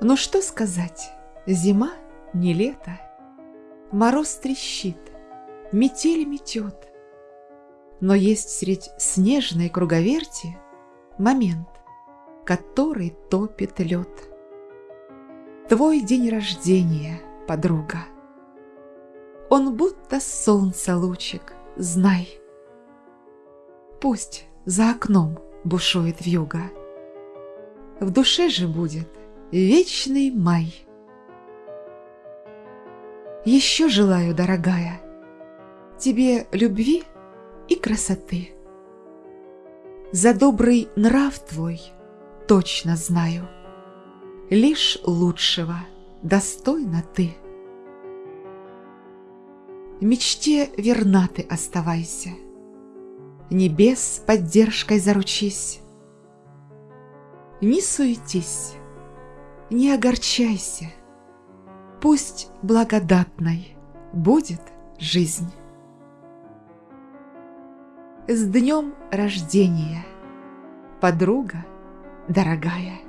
Ну что сказать, зима не лето, Мороз трещит, метель метет, Но есть средь снежной круговерти Момент, который топит лед. Твой день рождения, подруга. Он будто солнце лучик, знай. Пусть за окном бушует вьюга, В душе же будет вечный май. Еще желаю, дорогая, Тебе любви и красоты. За добрый нрав твой точно знаю, Лишь лучшего достойна ты. Мечте верна ты оставайся, Небес поддержкой заручись. Не суетись, не огорчайся, Пусть благодатной будет жизнь. С днем рождения, подруга дорогая!